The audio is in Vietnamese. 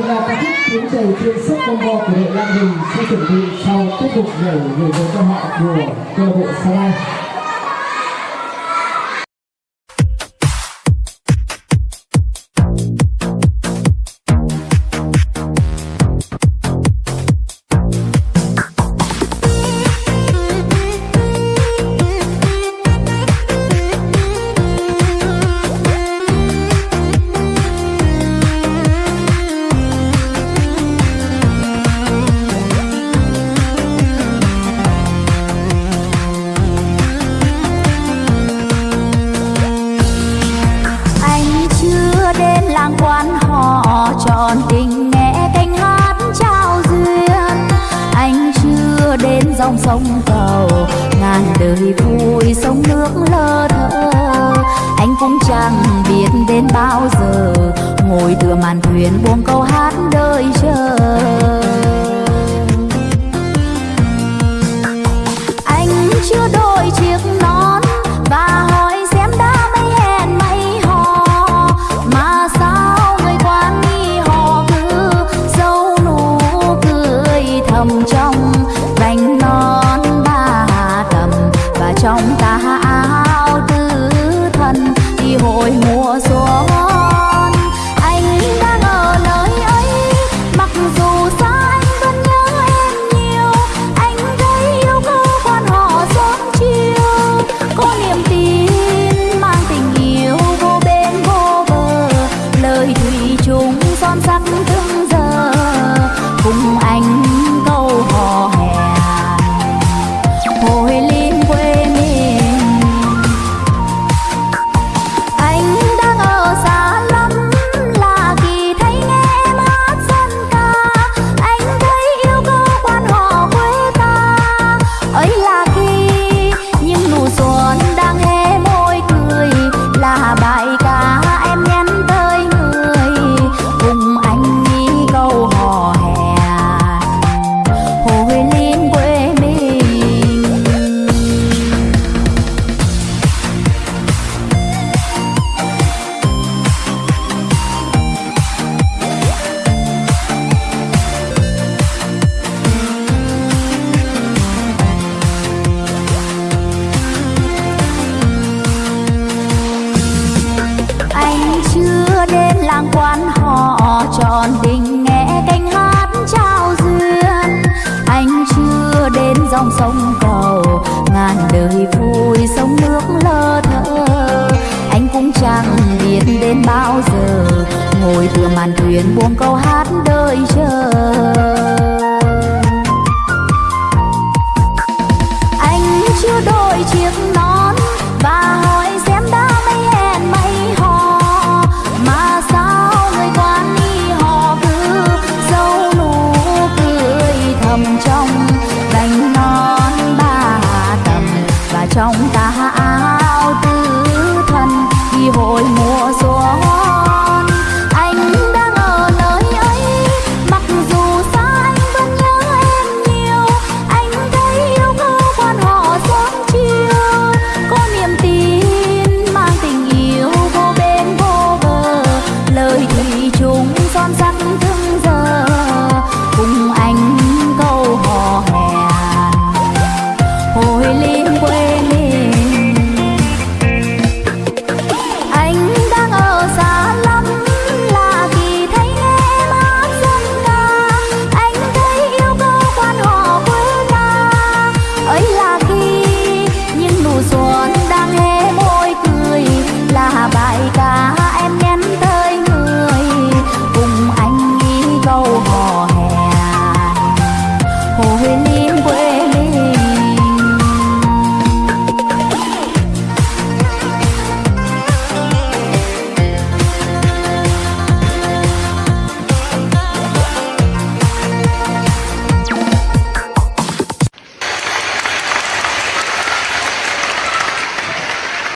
một là ca khúc tiếng trời thiên sức bông bo của đội Lan Hình sẽ chuẩn bị sau tiếp tục nhảy gửi với cho họ của câu lạc bộ Sa Lai. Dòng sông cầu, ngàn đời vui sông nước lơ thơ. Anh cũng chẳng biết đến bao giờ, ngồi tựa màn thuyền buông câu hát đời chờ. Tròn đình nghe canh hát trao duyên. Anh chưa đến dòng sông cầu, ngàn đời vui sông nước lơ thơ. Anh cũng chẳng biết đến bao giờ, ngồi tựa màn thuyền buông câu hát đợi chờ.